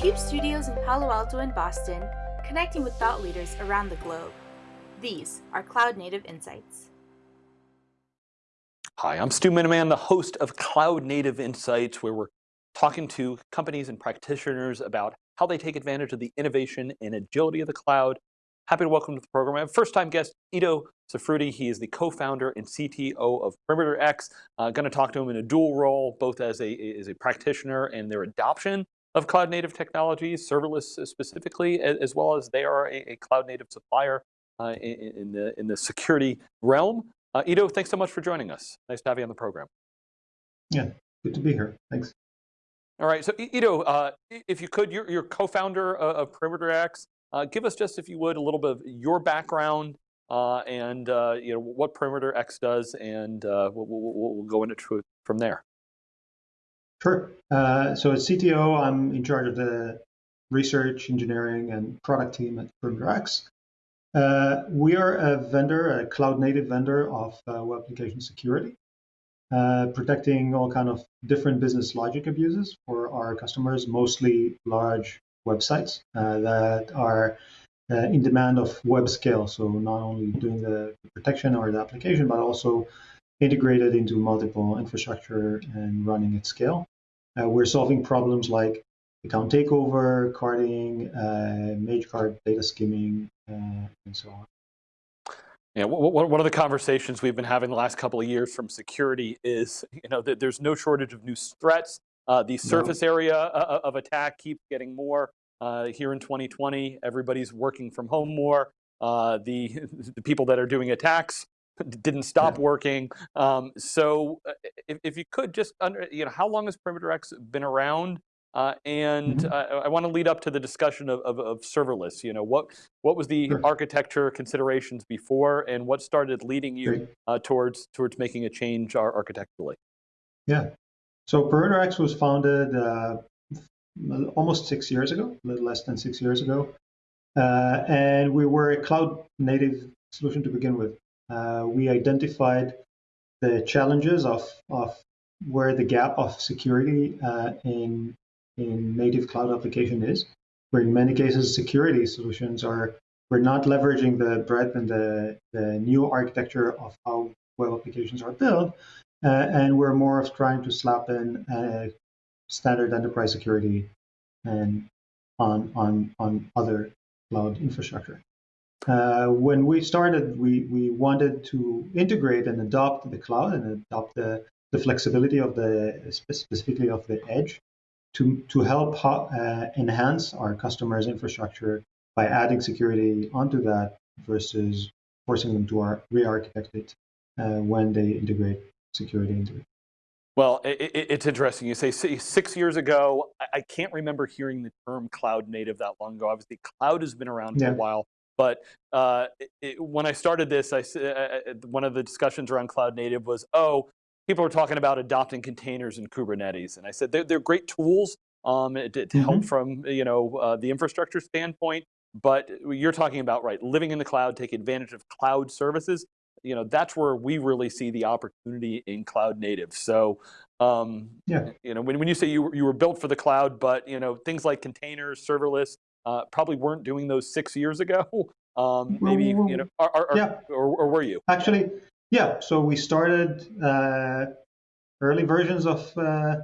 CUBE studios in Palo Alto and Boston, connecting with thought leaders around the globe. These are Cloud Native Insights. Hi, I'm Stu Miniman, the host of Cloud Native Insights, where we're talking to companies and practitioners about how they take advantage of the innovation and agility of the cloud. Happy to welcome to the program. I have first time guest, Ido Safruti. He is the co-founder and CTO of Perimeter X. Uh, going to talk to him in a dual role, both as a, as a practitioner and their adoption of cloud native technologies, serverless specifically, as well as they are a, a cloud native supplier uh, in, in, the, in the security realm. Uh, Ido, thanks so much for joining us. Nice to have you on the program. Yeah, good to be here. Thanks. All right, so Ido, uh, if you could, you're, you're co-founder of Perimeter X. Uh, give us just, if you would, a little bit of your background uh, and uh, you know what Perimeter X does, and uh, we'll, we'll, we'll, go into it from there. Sure. Uh, so as CTO, I'm in charge of the research, engineering, and product team at Perimeter X. Uh, we are a vendor, a cloud native vendor of web application security. Uh, protecting all kind of different business logic abuses for our customers, mostly large websites uh, that are uh, in demand of web scale. So not only doing the protection or the application, but also integrated into multiple infrastructure and running at scale. Uh, we're solving problems like account takeover, carding, uh, Magecart data skimming, uh, and so on. Yeah, one of the conversations we've been having the last couple of years from security is, you know, that there's no shortage of new threats. Uh, the surface no. area uh, uh, of attack keeps getting more. Uh, here in 2020, everybody's working from home more. Uh, the, the people that are doing attacks didn't stop yeah. working. Um, so uh, if, if you could just, under, you know, how long has Perimeter X been around? Uh, and mm -hmm. I want to lead up to the discussion of, of, of, serverless. You know, what what was the sure. architecture considerations before, and what started leading you uh, towards towards making a change architecturally? Yeah, so Perimeter X was founded uh, almost six years ago, a little less than six years ago, uh, and we were a cloud native solution to begin with. Uh, we identified the challenges of of where the gap of security in in native cloud application is, where in many cases security solutions are we're not leveraging the breadth and the, the new architecture of how web applications are built, uh, and we're more of trying to slap in uh, standard enterprise security and on on on other cloud infrastructure. Uh, when we started, we we wanted to integrate and adopt the cloud and adopt the the flexibility of the specifically of the edge to, to help uh, enhance our customers' infrastructure by adding security onto that versus forcing them to re-architect it uh, when they integrate security into it. Well, it, it's interesting. You say six years ago, I can't remember hearing the term cloud native that long ago. Obviously, cloud has been around for yeah. a while. But uh, it, when I started this, I, uh, uh, one of the discussions around cloud native was, oh, people are talking about adopting containers in Kubernetes. And I said, they're, they're great tools um, to, to mm -hmm. help mm-hmm. from you know uh, the infrastructure standpoint, but you're talking about, right, living in the cloud, taking advantage of cloud services, you know, that's where we really see the opportunity in cloud native. So, um, yeah. you know, when, when you say you, you were built for the cloud, but, you know, things like containers, serverless, uh, probably weren't doing those six years ago. Um, maybe, you know, are, yeah. or, or were you? Actually, yeah, so we started uh, early versions of uh,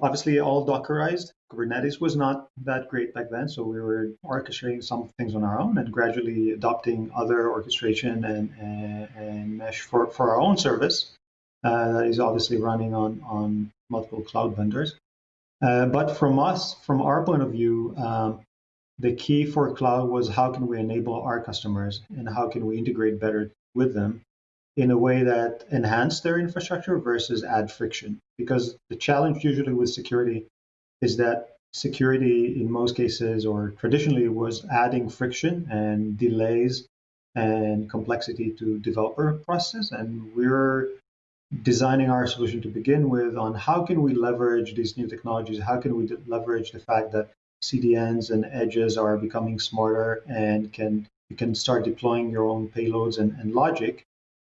obviously all Dockerized. Kubernetes was not that great back then, so we were orchestrating some things on our own and gradually adopting other orchestration and, and, and mesh for, for our own service uh, that is obviously running on, on multiple cloud vendors. Uh, but from us, from our point of view, um, the key for cloud was how can we enable our customers and how can we integrate better with them in a way that enhance their infrastructure versus add friction. Because the challenge usually with security is that security in most cases or traditionally was adding friction and delays and complexity to developer process. And we're designing our solution to begin with on how can we leverage these new technologies? How can we leverage the fact that CDNs and edges are becoming smarter and can you can start deploying your own payloads and, and logic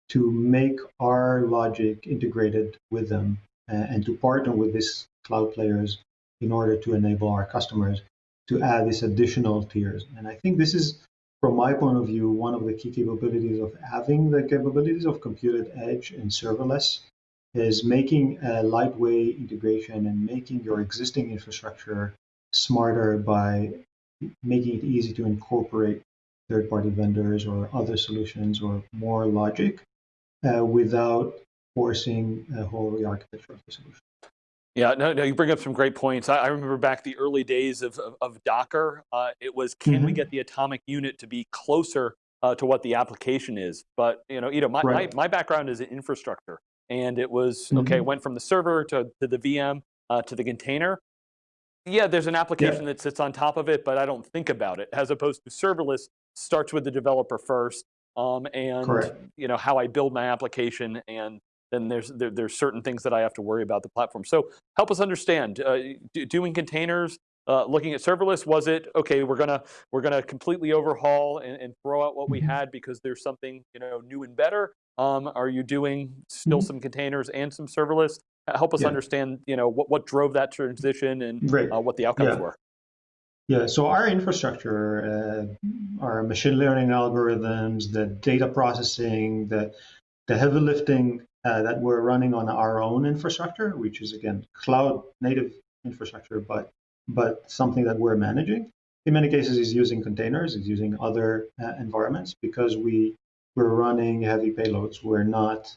to make our logic integrated with them uh, and to partner with these cloud players in order to enable our customers to add these additional tiers. And I think this is, from my point of view, one of the key capabilities of having the capabilities of computed edge and serverless is making a lightweight integration and making your existing infrastructure smarter by making it easy to incorporate third-party vendors or other solutions or more logic uh, without forcing a whole re-architecture of the solution. Yeah, no, no, you bring up some great points. I, I remember back the early days of, of, of Docker, uh, it was, can mm -hmm. we mm-hmm. get the atomic unit to be closer uh, to what the application is? But, you know, you know my, right. my, my, background is in infrastructure. And it was, mm -hmm. okay, mm-hmm. went from the server to, to the VM uh, to the container. Yeah, there's an application yeah. that sits on top of it, but I don't think about it. As opposed to serverless, starts with the developer first, um, and Correct. you know how I build my application, and then there's there, there's certain things that I have to worry about the platform. So help us understand uh, doing containers. Uh, looking at serverless, was it okay? We're gonna we're gonna completely overhaul and, and throw out what we mm-hmm. had because there's something you know new and better. Um, are you doing still mm -hmm. some containers and some serverless? Help us yeah. understand you know what what drove that transition and right. uh, what the outcomes yeah. were. Yeah, so our infrastructure, uh, our machine learning algorithms, the data processing, the, the heavy lifting uh, that we're running on our own infrastructure, which is again cloud native infrastructure, but but something that we're managing. In many cases, is using containers, is using other uh, environments because we we're running heavy payloads. We're not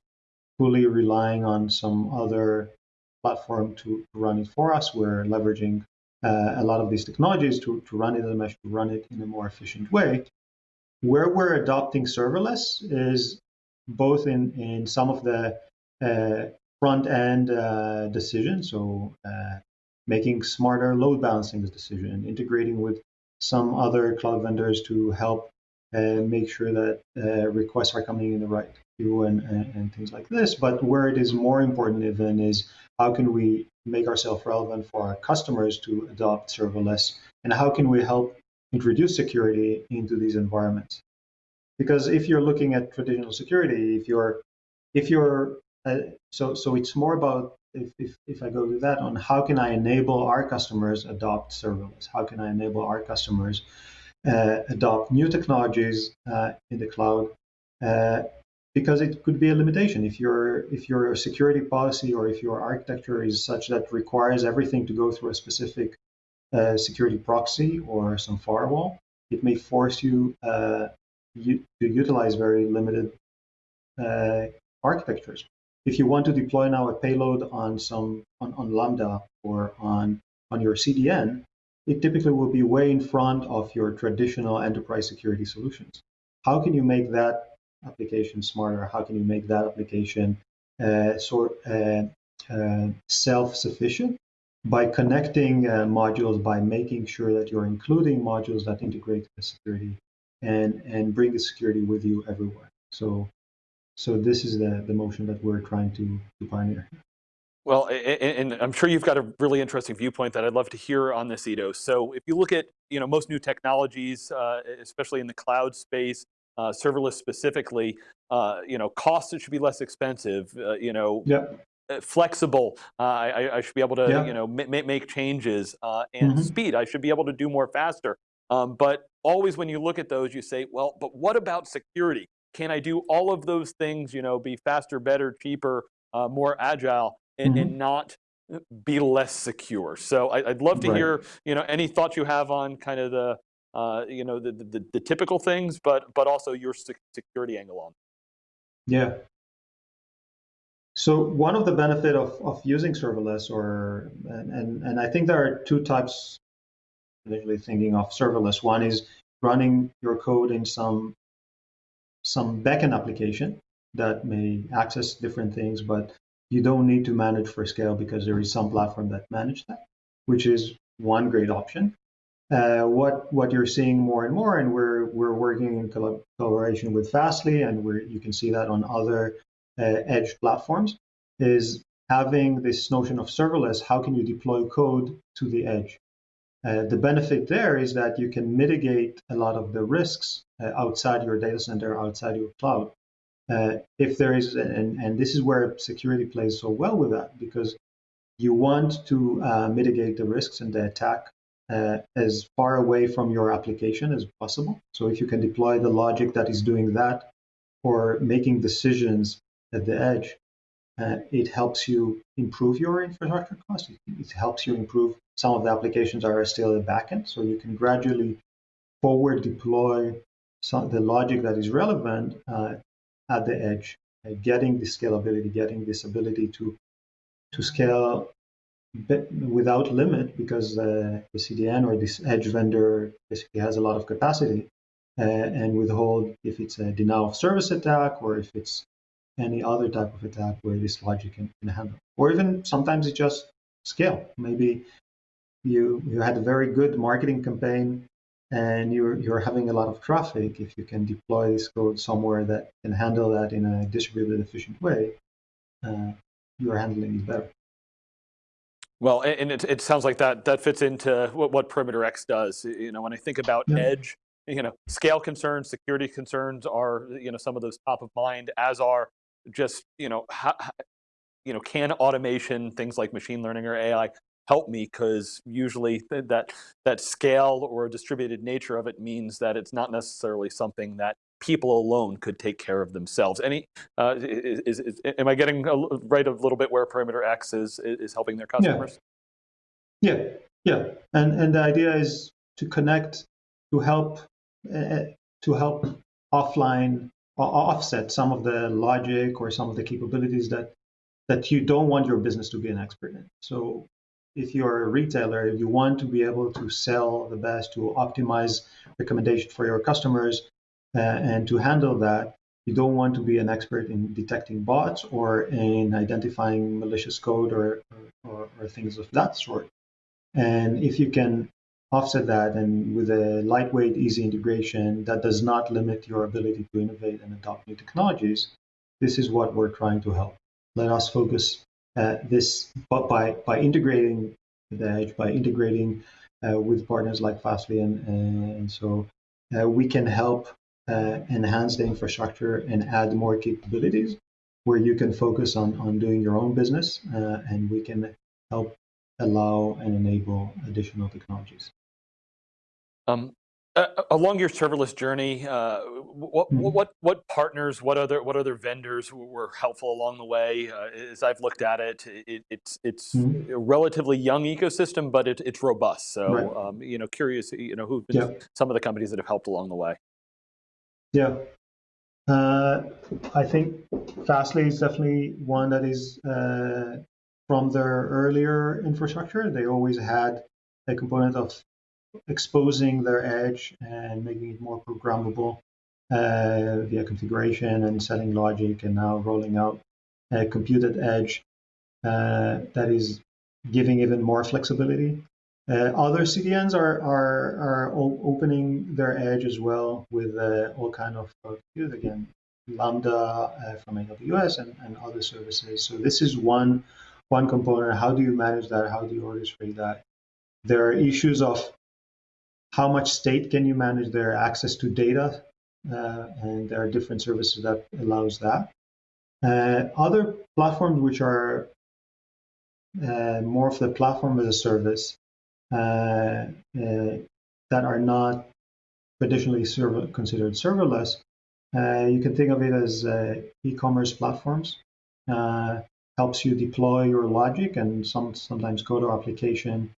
fully relying on some other platform to run it for us. We're leveraging uh, a lot of these technologies to, to run it in a mesh, to run it in a more efficient way. Where we're adopting serverless is both in, in some of the uh, front end uh, decisions, so uh, making smarter load balancing decision, integrating with some other cloud vendors to help uh, make sure that uh, requests are coming in the right queue and, and, and, things like this. But where it is more important even is how can we make ourselves relevant for our customers to adopt serverless, and how can we help introduce security into these environments? Because if you're looking at traditional security, if you're if you're uh, so so it's more about if, if, if I go to that on how can I enable our customers adopt serverless? How can I enable our customers adopt new technologies uh, in the cloud uh, because it could be a limitation. If your if your security policy or if your architecture is such that requires everything to go through a specific uh, security proxy or some firewall it may force you uh, to utilize very limited uh, architectures. If you want to deploy now a payload on some on, on lambda or on on your cdn it typically will be way in front of your traditional enterprise security solutions how can you make that application smarter? How can you make that application uh, sort uh, uh, self-sufficient by connecting uh, modules, by making sure that you're including modules that integrate the security and and bring the security with you everywhere. So so this is the the motion that we're trying to, to pioneer. Well, and I'm sure you've got a really interesting viewpoint that I'd love to hear on this, Ido. So if you look at you know most new technologies, uh, especially in the cloud space, uh, serverless specifically, uh, you know, costs should be less expensive, uh, you know, yeah. Uh, flexible. Uh, I, I, should be able to, yeah. you know, make changes uh, and mm -hmm. speed. I should be able to do more faster. Um, but always when you look at those, you say, well, but what about security? Can I do all of those things, you know, be faster, better, cheaper, more agile, and, mm -hmm. and not be less secure? So I, would love to right. hear, you know, any thoughts you have on kind of the uh, you know, the, the, the, typical things, but, but also your security angle on. Yeah. So one of the benefit of, of using serverless or, and, and, and I think there are two types, initially thinking of serverless. One is running your code in some, some backend application that may access different things, but you don't need to manage for scale because there is some platform that manage that, which is one great option. Uh, what what you're seeing more and more, and we're we're working in collaboration with Fastly, and we you can see that on other uh, edge platforms, is having this notion of serverless. How can you deploy code to the edge? Uh, the benefit there is that you can mitigate a lot of the risks uh, outside your data center, outside your cloud. Uh, if there is, and, and this is where security plays so well with that, because you want to uh, mitigate the risks and the attack uh, as far away from your application as possible. So if you can deploy the logic that is doing that or making decisions at the edge, uh, it helps you improve your infrastructure cost. It, it, helps you improve some of the applications are still at backend, so you can gradually forward deploy some, the logic that is relevant uh, at the edge, uh, getting the scalability, getting this ability to to scale without limit because uh, the CDN or this edge vendor basically has a lot of capacity uh, and withhold if it's a denial of service attack or if it's any other type of attack where this logic can, can handle. Or even sometimes it just scale. Maybe you you had a very good marketing campaign and you're you're having a lot of traffic. If you can deploy this code somewhere that can handle that in a distributed, efficient way, uh, you are handling it better. Well, and it, it sounds like that that fits into what, what Perimeter X does. You know, when I think about yeah. edge, you know, scale concerns, security concerns are, you know, some of those top of mind, as are just, you know, how, you know, can automation, things like machine learning or AI help me? Because usually that that scale or distributed nature of it means that it's not necessarily something that people alone could take care of themselves. Any, uh, is, is, is, am I getting a, right a little bit where Perimeter X is, is helping their customers? Yeah, yeah, yeah. And, and the idea is to connect, to help, uh, to help offline offset some of the logic or some of the capabilities that that you don't want your business to be an expert in. So if you're a retailer, you want to be able to sell the best, to optimize recommendation for your customers, uh, and to handle that, you don't want to be an expert in detecting bots or in identifying malicious code or, or, or things of that sort. And if you can offset that and with a lightweight, easy integration that does not limit your ability to innovate and adopt new technologies, this is what we're trying to help. Let us focus this but by, by integrating the edge, by integrating uh, with partners like Fastly, and, and so uh, we can help uh, enhance the infrastructure and add more capabilities where you can focus on, on doing your own business uh, and we can help allow and enable additional technologies. Um, uh, along your serverless journey, uh, what, mm -hmm. what what partners, what other what other vendors were helpful along the way? Uh, as I've looked at it, it it's it's mm -hmm. a relatively young ecosystem, but it, it's robust. So right. um, you know, curious, you know, who've been yeah. some of the companies that have helped along the way. Yeah. Uh, I think Fastly is definitely one that is uh, from their earlier infrastructure. They always had a component of exposing their edge and making it more programmable uh, via configuration and setting logic, and now rolling out a computed edge uh, that is giving even more flexibility. Uh, other CDNs are, are, are opening their edge as well with uh, all kind of compute, again, Lambda uh, from AWS and, and other services. So this is one, one component. How do you manage that? How do you orchestrate that? There are issues of how much state can you manage their access to data, uh, and there are different services that allows that. Uh, other platforms which are uh, more of the platform as a service uh, uh, that are not traditionally server, considered serverless, uh, you can think of it as e-commerce platforms. helps you deploy your logic and some sometimes code or application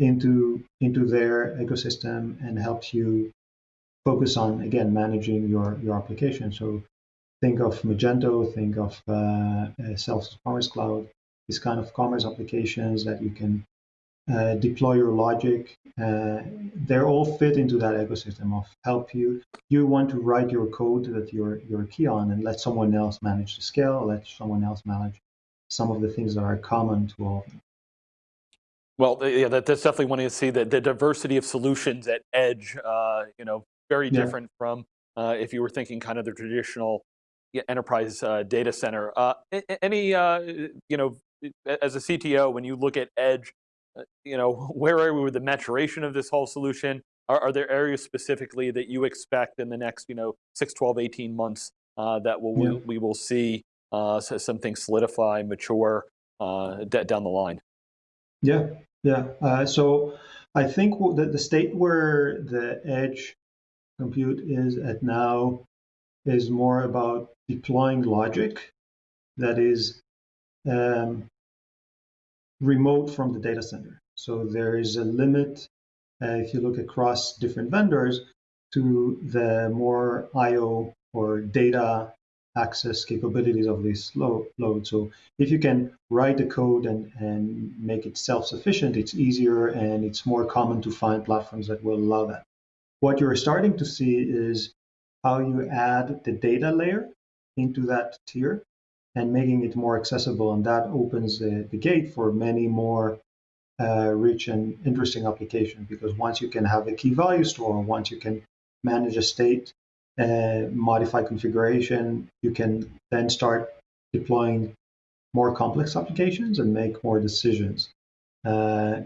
into into their ecosystem and helps you focus on again managing your your application. So think of Magento, think of uh, Salesforce Commerce Cloud, these kind of commerce applications that you can uh, deploy your logic. Uh, they're all fit into that ecosystem of help you. You want to write your code that you're you're key on and let someone else manage the scale, let someone else manage some of the things that are common to all of them. Well, yeah, that, that's definitely one to see the, the diversity of solutions at edge, uh, you know, very different from uh, if you were thinking kind of the traditional enterprise uh, data center. Uh, any, you know, as a CTO, when you look at edge, uh, you know, where are we with the maturation of this whole solution? Are, are, there areas specifically that you expect in the next, you know, 6, 12, 18 months uh, that will, yeah. we, we, will see uh, some things solidify, mature? uh, down the line. Yeah, yeah. Uh, so I think that the state where the edge compute is at now is more about deploying logic that is um, remote from the data center. So there is a limit, uh, if you look across different vendors, to the more I/O or data access capabilities of this load. So if you can write the code and, and make it self-sufficient, it's easier and it's more common to find platforms that will allow that. What you're starting to see is how you add the data layer into that tier and making it more accessible. And that opens the, the gate for many more uh, rich and interesting applications because once you can have a key value store, once you can manage a state uh, modify configuration, you can then start deploying more complex applications and make more decisions. Uh,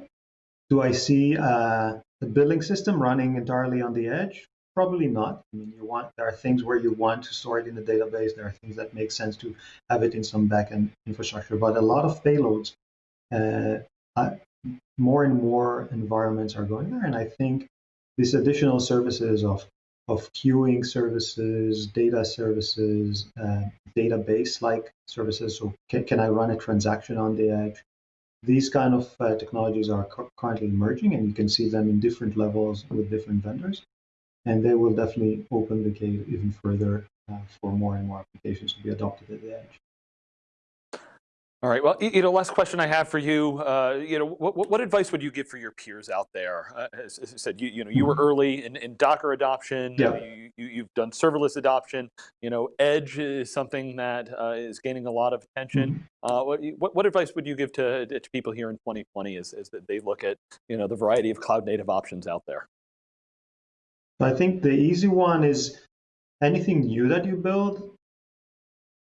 do I see uh, the billing system running entirely on the edge? Probably not. I mean, you want there are things where you want to store it in the database. There are things that make sense to have it in some backend infrastructure. But a lot of payloads, uh, more and more environments are going there, and I think these additional services of of queuing services, data services, uh, database-like services. So can, can I run a transaction on the edge? These kind of uh, technologies are currently emerging, and you can see them in different levels with different vendors. And they will definitely open the gate even further uh, for more and more applications to be adopted at the edge. All right. Well, you know, last question I have for you. Uh, you know, what, what, advice would you give for your peers out there? Uh, as, as, I said, you, you know, you were mm-hmm. early in, in Docker adoption. Yeah. You, you, have done serverless adoption. You know, Edge is something that uh, is gaining a lot of attention. Mm -hmm. what, what, what, advice would you give to, to people here in 2020 as, as they look at you know the variety of cloud native options out there? I think the easy one is anything new that you build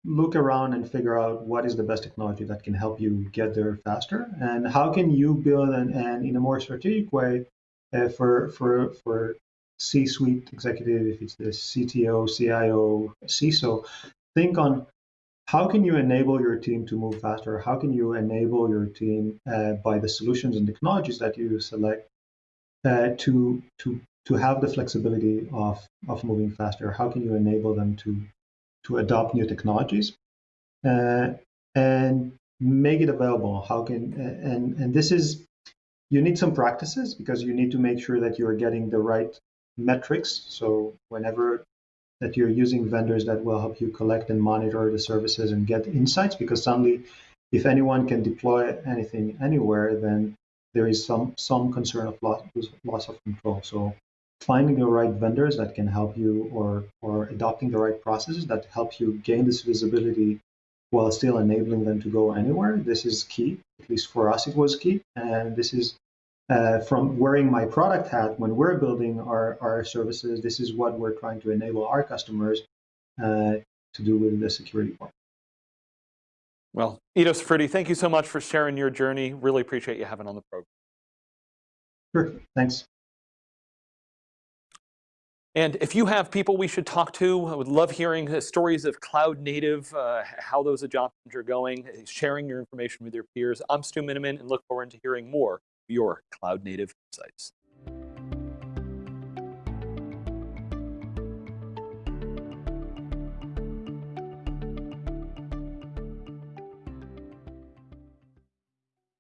look around and figure out what is the best technology that can help you get there faster and how can you build and, and in a more strategic way uh, for for for C-suite executive, if it's the CTO, CIO, CISO, think on how can you enable your team to move faster? How can you enable your team uh, by the solutions and technologies that you select uh, to to to have the flexibility of of moving faster? How can you enable them to to adopt new technologies uh, and make it available. How can and and this is you need some practices because you need to make sure that you are getting the right metrics. So whenever that you're using vendors that will help you collect and monitor the services and get insights because suddenly if anyone can deploy anything anywhere then there is some some concern of loss, loss of control so finding the right vendors that can help you or or adopting the right processes that help you gain this visibility while still enabling them to go anywhere this is key. At least for us it was key. And this is uh, from wearing my product hat when we're building our, our services this is what we're trying to enable our customers uh, to do with the security part. Well Ido Safruti, thank you so much for sharing your journey. Really appreciate you having on the program. Sure. Thanks and if you have people we should talk to, I would love hearing uh, stories of cloud native, uh, how those adoptions are going, sharing your information with your peers. I'm Stu Miniman and look forward to hearing more of your cloud native insights.